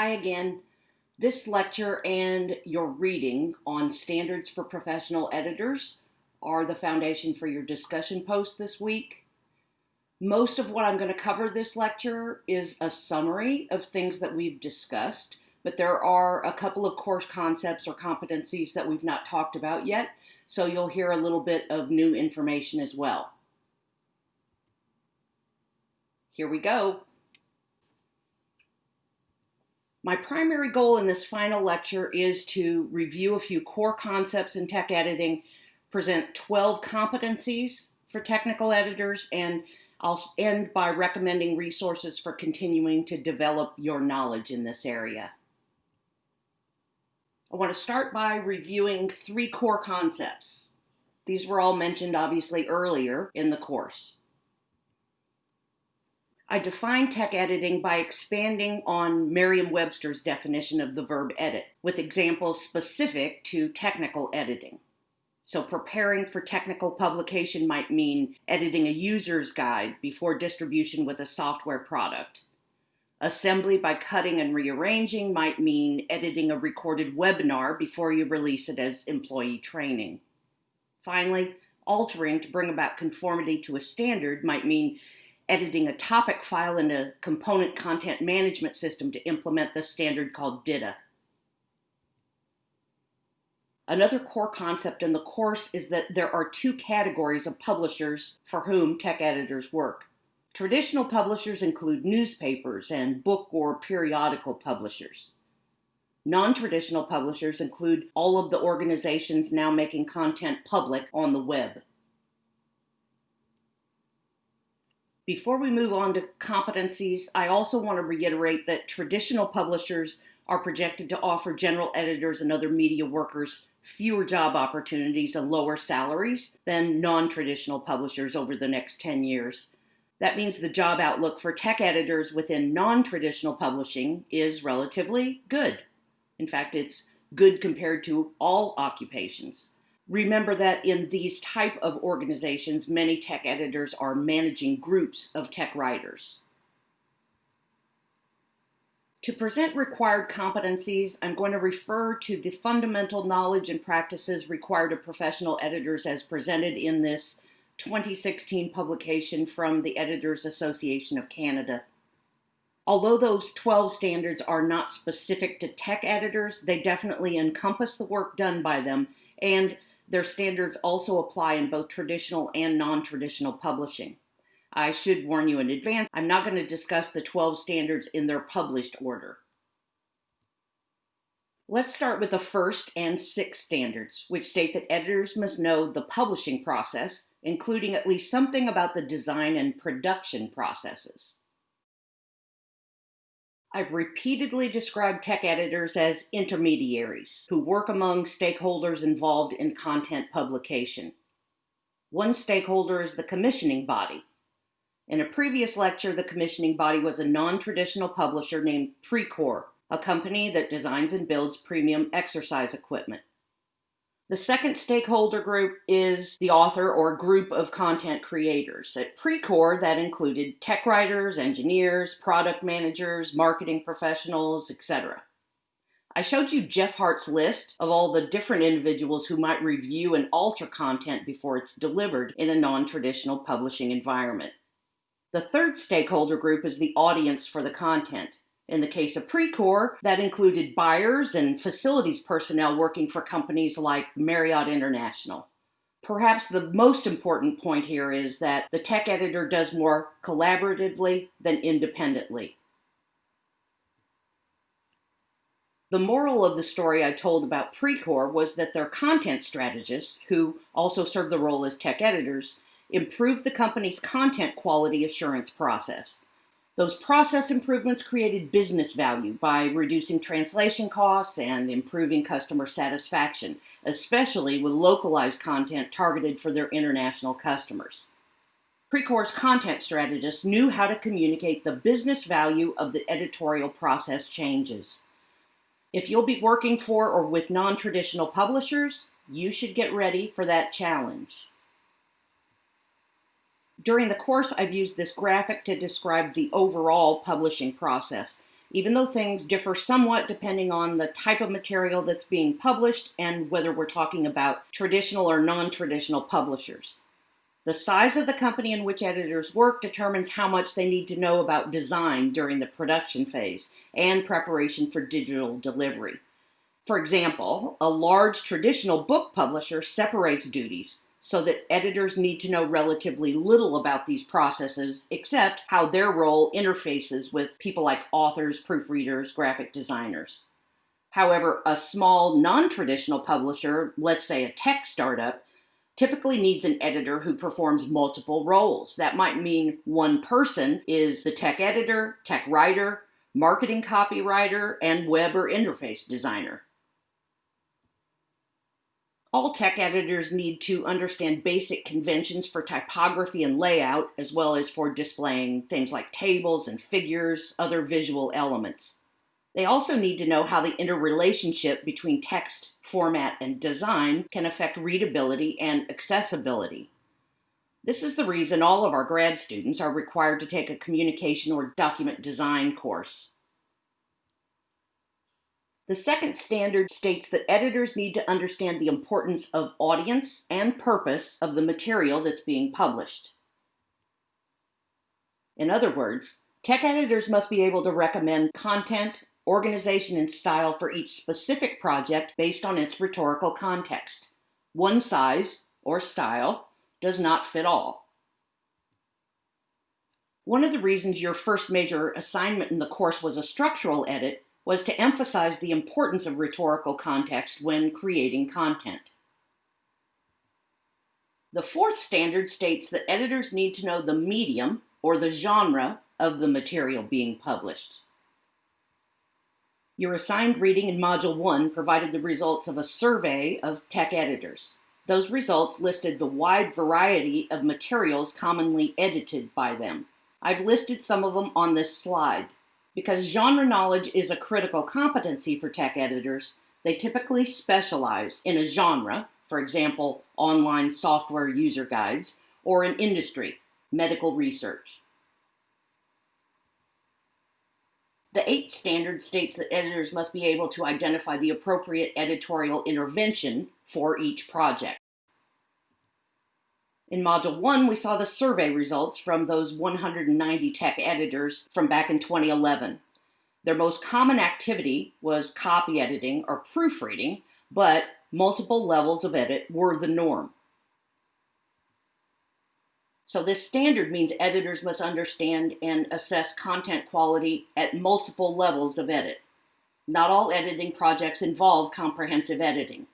Hi again. This lecture and your reading on standards for professional editors are the foundation for your discussion post this week. Most of what I'm going to cover this lecture is a summary of things that we've discussed, but there are a couple of course concepts or competencies that we've not talked about yet, so you'll hear a little bit of new information as well. Here we go. My primary goal in this final lecture is to review a few core concepts in tech editing, present 12 competencies for technical editors, and I'll end by recommending resources for continuing to develop your knowledge in this area. I want to start by reviewing three core concepts. These were all mentioned obviously earlier in the course. I define tech editing by expanding on Merriam Webster's definition of the verb edit, with examples specific to technical editing. So, preparing for technical publication might mean editing a user's guide before distribution with a software product. Assembly by cutting and rearranging might mean editing a recorded webinar before you release it as employee training. Finally, altering to bring about conformity to a standard might mean editing a topic file in a component content management system to implement the standard called DITA. Another core concept in the course is that there are two categories of publishers for whom tech editors work. Traditional publishers include newspapers and book or periodical publishers. Non traditional publishers include all of the organizations now making content public on the web. Before we move on to competencies, I also want to reiterate that traditional publishers are projected to offer general editors and other media workers fewer job opportunities and lower salaries than non traditional publishers over the next 10 years. That means the job outlook for tech editors within non traditional publishing is relatively good. In fact, it's good compared to all occupations. Remember that in these type of organizations, many tech editors are managing groups of tech writers. To present required competencies, I'm going to refer to the fundamental knowledge and practices required of professional editors as presented in this 2016 publication from the Editors Association of Canada. Although those 12 standards are not specific to tech editors, they definitely encompass the work done by them and their standards also apply in both traditional and non traditional publishing. I should warn you in advance, I'm not going to discuss the 12 standards in their published order. Let's start with the first and sixth standards, which state that editors must know the publishing process, including at least something about the design and production processes. I've repeatedly described tech editors as intermediaries who work among stakeholders involved in content publication. One stakeholder is the commissioning body. In a previous lecture, the commissioning body was a non traditional publisher named Precor, a company that designs and builds premium exercise equipment. The second stakeholder group is the author or group of content creators. At Precor, that included tech writers, engineers, product managers, marketing professionals, etc. I showed you Geoff Hart's list of all the different individuals who might review and alter content before it's delivered in a non traditional publishing environment. The third stakeholder group is the audience for the content. In the case of Precor, that included buyers and facilities personnel working for companies like Marriott International. Perhaps the most important point here is that the tech editor does more collaboratively than independently. The moral of the story I told about Precor was that their content strategists, who also serve the role as tech editors, improved the company's content quality assurance process. Those process improvements created business value by reducing translation costs and improving customer satisfaction, especially with localized content targeted for their international customers. Precor's content strategists knew how to communicate the business value of the editorial process changes. If you'll be working for or with non traditional publishers, you should get ready for that challenge. During the course, I've used this graphic to describe the overall publishing process. even though things differ somewhat depending on the type of material that's being published and whether we're talking about traditional or non traditional publishers. The size of the company in which editors work determines how much they need to know about design during the production phase and preparation for digital delivery. For example, a large traditional book publisher separates duties so that editors need to know relatively little about these processes except how their role interfaces with people like authors, proofreaders, graphic designers. However, a small non traditional publisher, let's say a tech startup, typically needs an editor who performs multiple roles. That might mean one person is the tech editor, tech writer, marketing copywriter, and web or interface designer. All tech editors need to understand basic conventions for typography and layout, as well as for displaying things like tables and figures, other visual elements. They also need to know how the interrelationship between text, format, and design can affect readability and accessibility. This is the reason all of our grad students are required to take a communication or document design course. The second standard states that editors need to understand the importance of audience and purpose of the material that's being published. In other words, tech editors must be able to recommend content, organization, and style for each specific project based on its rhetorical context. One size, or style, does not fit all. One of the reasons your first major assignment in the course was a structural edit was to emphasize the importance of rhetorical context when creating content. The fourth standard states that editors need to know the medium or the genre of the material being published. Your assigned reading in Module 1 provided the results of a survey of tech editors. Those results listed the wide variety of materials commonly edited by them. I've listed some of them on this slide. Because genre knowledge is a critical competency for tech editors, they typically specialize in a genre, for example, online software user guides, or an industry, medical research. The eighth standard states that editors must be able to identify the appropriate editorial intervention for each project. In Module 1, we saw the survey results from those 190 tech editors from back in 2011. Their most common activity was copy editing or proofreading, but multiple levels of edit were the norm. So, this standard means editors must understand and assess content quality at multiple levels of edit. Not all editing projects involve comprehensive editing.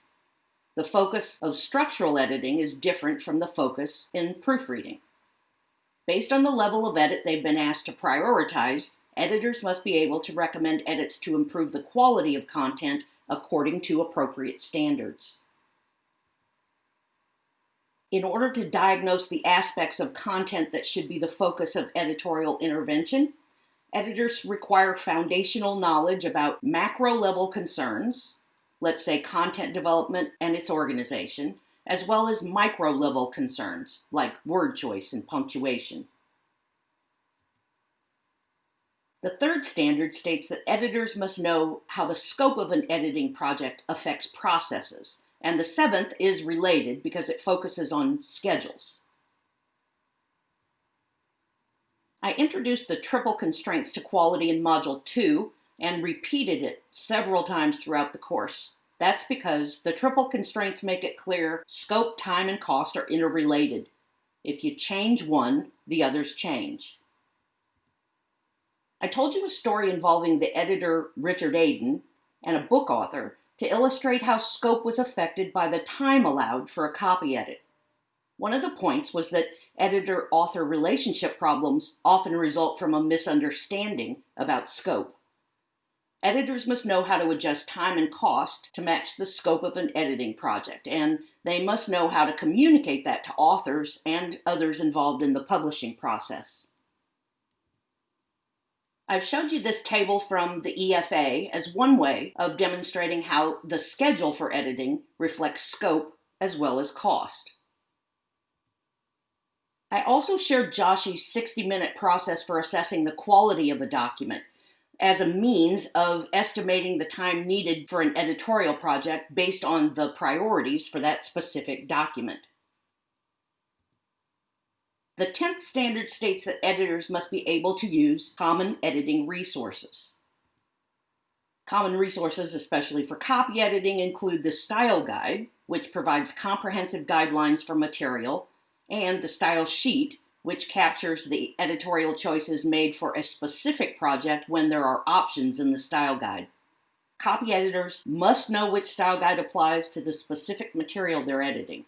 The focus of structural editing is different from the focus in proofreading. Based on the level of edit they've been asked to prioritize, editors must be able to recommend edits to improve the quality of content according to appropriate standards. In order to diagnose the aspects of content that should be the focus of editorial intervention, editors require foundational knowledge about macro level concerns, let's say content development and its organization, as well as micro level concerns like word choice and punctuation. The third standard states that editors must know how the scope of an editing project affects processes, and the seventh is related because it focuses on schedules. I introduced the triple constraints to quality in Module 2 and repeated it several times throughout the course. That's because the triple constraints make it clear scope, time, and cost are interrelated. If you change one, the others change. I told you a story involving the editor Richard Adin and a book author to illustrate how scope was affected by the time allowed for a copy edit. One of the points was that editor author relationship problems often result from a misunderstanding about scope. Editors must know how to adjust time and cost to match the scope of an editing project, and they must know how to communicate that to authors and others involved in the publishing process. I've showed you this table from the EFA as one way of demonstrating how the schedule for editing reflects scope as well as cost. I also shared Joshi's 60 minute process for assessing the quality of a document as a means of estimating the time needed for an editorial project based on the priorities for that specific document. The 10th standard states that editors must be able to use common editing resources. Common resources, especially for copy editing, include the Style Guide, which provides comprehensive guidelines for material, and the Style Sheet, which captures the editorial choices made for a specific project when there are options in the style guide. Copy editors must know which style guide applies to the specific material they're editing.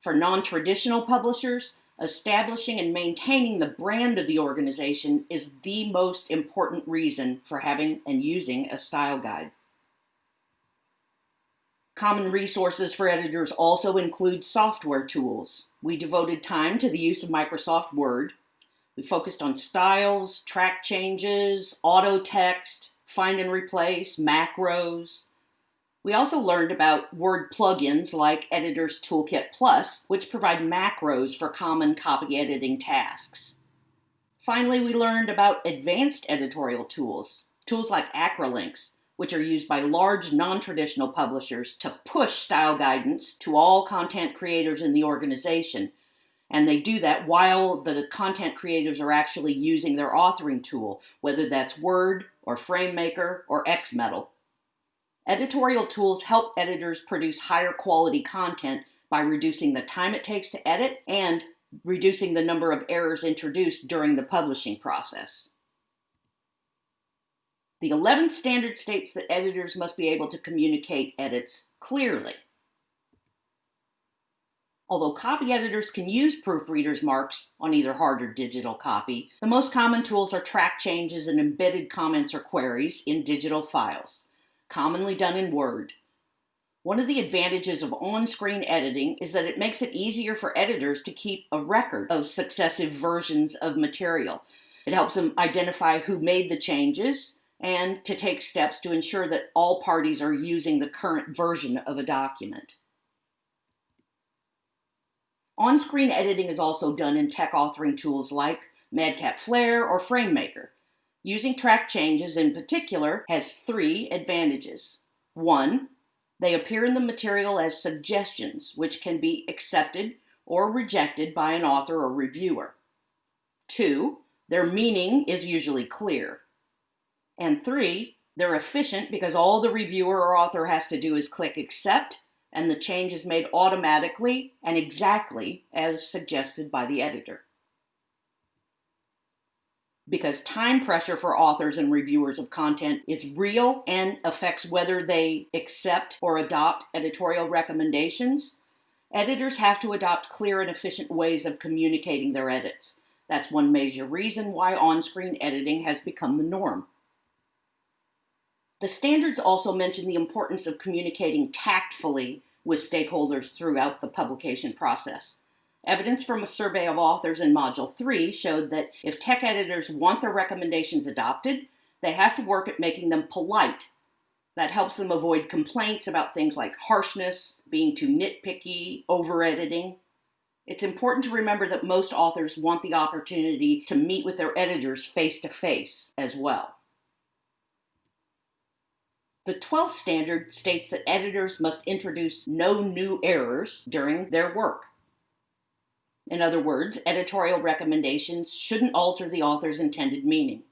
For non traditional publishers, establishing and maintaining the brand of the organization is the most important reason for having and using a style guide. Common resources for editors also include software tools. We devoted time to the use of Microsoft Word. We focused on styles, track changes, auto text, find and replace, macros. We also learned about Word plugins like Editor's Toolkit Plus, which provide macros for common copy editing tasks. Finally, we learned about advanced editorial tools, tools like Acrolinx, which are used by large non traditional publishers to push style guidance to all content creators in the organization. And they do that while the content creators are actually using their authoring tool, whether that's Word or FrameMaker or XMetal. Editorial tools help editors produce higher quality content by reducing the time it takes to edit and reducing the number of errors introduced during the publishing process. The 11th standard states that editors must be able to communicate edits clearly. Although copy editors can use proofreaders' marks on either hard or digital copy, the most common tools are track changes and embedded comments or queries in digital files, commonly done in Word. One of the advantages of on screen editing is that it makes it easier for editors to keep a record of successive versions of material. It helps them identify who made the changes, and to take steps to ensure that all parties are using the current version of a document. On screen editing is also done in tech authoring tools like Madcap Flare or FrameMaker. Using track changes in particular has three advantages. One, they appear in the material as suggestions, which can be accepted or rejected by an author or reviewer. Two, their meaning is usually clear. And three, they're efficient because all the reviewer or author has to do is click accept and the change is made automatically and exactly as suggested by the editor. Because time pressure for authors and reviewers of content is real and affects whether they accept or adopt editorial recommendations, editors have to adopt clear and efficient ways of communicating their edits. That's one major reason why on screen editing has become the norm. The standards also mention the importance of communicating tactfully with stakeholders throughout the publication process. Evidence from a survey of authors in Module 3 showed that if tech editors want their recommendations adopted, they have to work at making them polite. That helps them avoid complaints about things like harshness, being too nitpicky, over editing. It's important to remember that most authors want the opportunity to meet with their editors face to face as well. The 12th standard states that editors must introduce no new errors during their work. In other words, editorial recommendations shouldn't alter the author's intended meaning.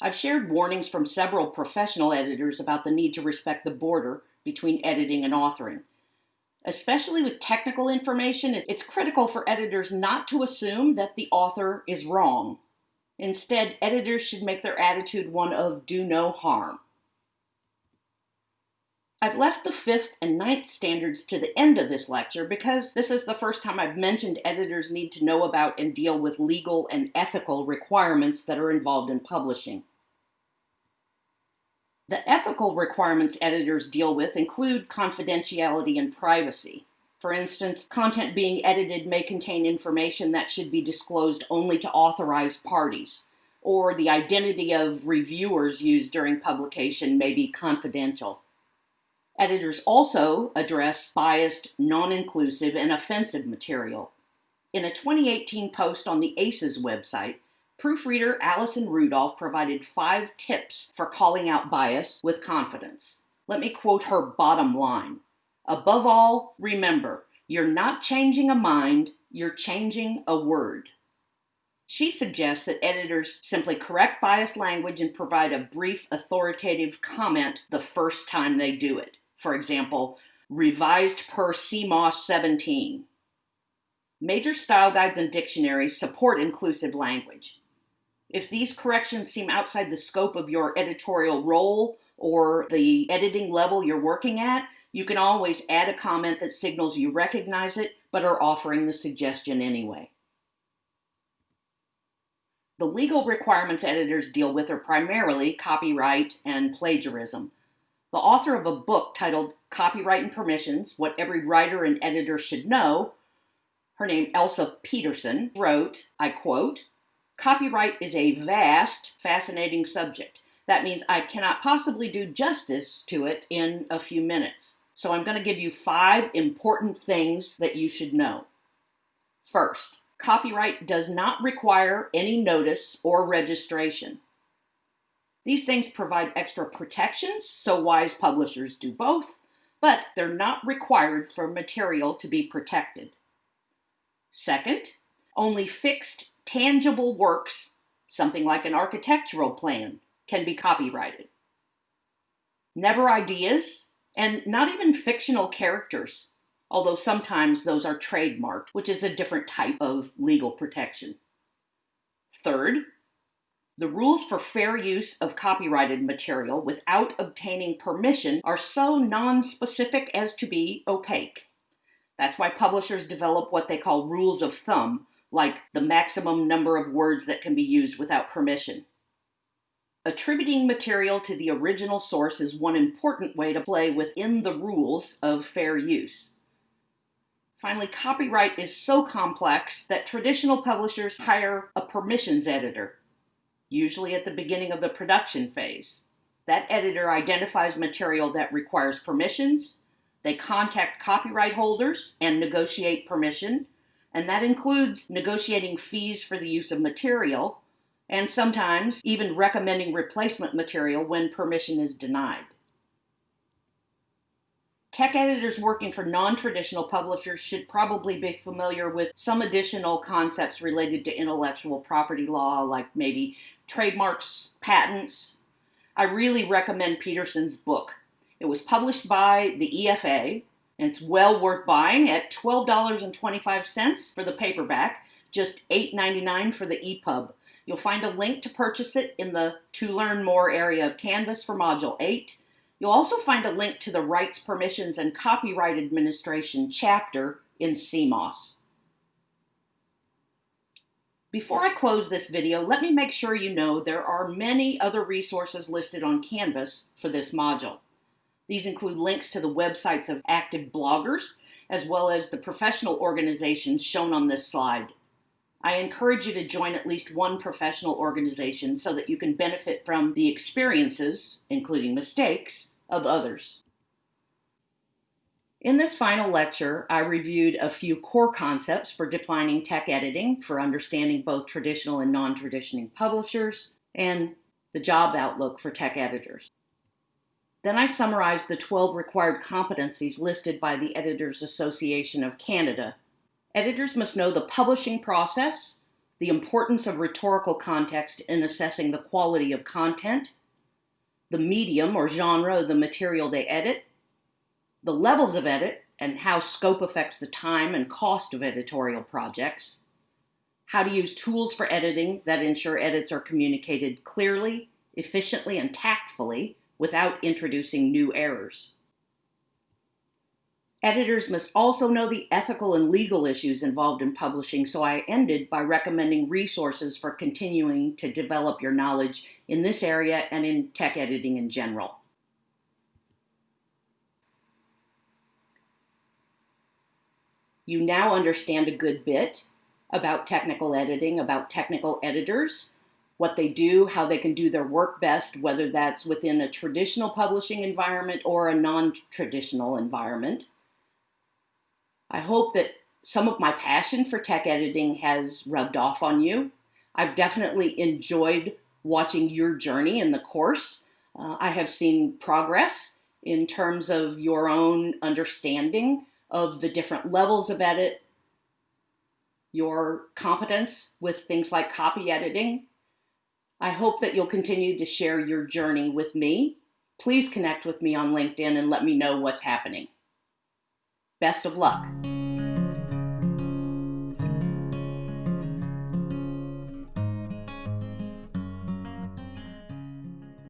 I've shared warnings from several professional editors about the need to respect the border between editing and authoring. Especially with technical information, it's critical for editors not to assume that the author is wrong. Instead, editors should make their attitude one of do no harm. I've left the fifth and ninth standards to the end of this lecture because this is the first time I've mentioned editors need to know about and deal with legal and ethical requirements that are involved in publishing. The ethical requirements editors deal with include confidentiality and privacy. For instance, content being edited may contain information that should be disclosed only to authorized parties, or the identity of reviewers used during publication may be confidential. Editors also address biased, non inclusive, and offensive material. In a 2018 post on the ACES website, proofreader Allison Rudolph provided five tips for calling out bias with confidence. Let me quote her bottom line. Above all, remember, you're not changing a mind, you're changing a word. She suggests that editors simply correct biased language and provide a brief authoritative comment the first time they do it. For example, revised per CMOS 17. Major style guides and dictionaries support inclusive language. If these corrections seem outside the scope of your editorial role or the editing level you're working at, you can always add a comment that signals you recognize it but are offering the suggestion anyway. The legal requirements editors deal with are primarily copyright and plagiarism. The author of a book titled Copyright and Permissions What Every Writer and Editor Should Know, her name Elsa Peterson, wrote, I quote, Copyright is a vast, fascinating subject. That means I cannot possibly do justice to it in a few minutes. So I'm going to give you five important things that you should know. First, copyright does not require any notice or registration. These things provide extra protections, so wise publishers do both, but they're not required for material to be protected. Second, only fixed, tangible works, something like an architectural plan, can be copyrighted. Never ideas, and not even fictional characters although sometimes those are trademarked, which is a different type of legal protection. Third, the rules for fair use of copyrighted material without obtaining permission are so non-specific as to be opaque. That's why publishers develop what they call rules of thumb, like the maximum number of words that can be used without permission. Attributing material to the original source is one important way to play within the rules of fair use. Finally, copyright is so complex that traditional publishers hire a permissions editor, usually at the beginning of the production phase. That editor identifies material that requires permissions, they contact copyright holders and negotiate permission, and that includes negotiating fees for the use of material, and sometimes even recommending replacement material when permission is denied. Tech editors working for non-traditional publishers should probably be familiar with some additional concepts related to intellectual property law, like maybe trademarks, patents. I really recommend Peterson's book. It was published by the EFA, and it's well worth buying at $12.25 for the paperback, just $8.99 for the EPUB. You'll find a link to purchase it in the To Learn More area of Canvas for Module 8 You'll also find a link to the Rights, Permissions, and Copyright Administration chapter in CMOS. Before I close this video, let me make sure you know there are many other resources listed on Canvas for this module. These include links to the websites of active bloggers, as well as the professional organizations shown on this slide. I encourage you to join at least one professional organization so that you can benefit from the experiences, including mistakes, of others. In this final lecture, I reviewed a few core concepts for defining tech editing for understanding both traditional and non-traditional publishers, and the job outlook for tech editors. Then I summarized the 12 required competencies listed by the Editors Association of Canada. Editors must know the publishing process, the importance of rhetorical context in assessing the quality of content, the medium or genre of the material they edit, the levels of edit and how scope affects the time and cost of editorial projects, how to use tools for editing that ensure edits are communicated clearly, efficiently, and tactfully without introducing new errors. Editors must also know the ethical and legal issues involved in publishing, so I ended by recommending resources for continuing to develop your knowledge in this area and in tech editing in general. You now understand a good bit about technical editing, about technical editors, what they do, how they can do their work best, whether that's within a traditional publishing environment or a non-traditional environment. I hope that some of my passion for tech editing has rubbed off on you. I've definitely enjoyed watching your journey in the course. Uh, I have seen progress in terms of your own understanding of the different levels of edit, your competence with things like copy editing. I hope that you'll continue to share your journey with me. Please connect with me on LinkedIn and let me know what's happening. Best of luck.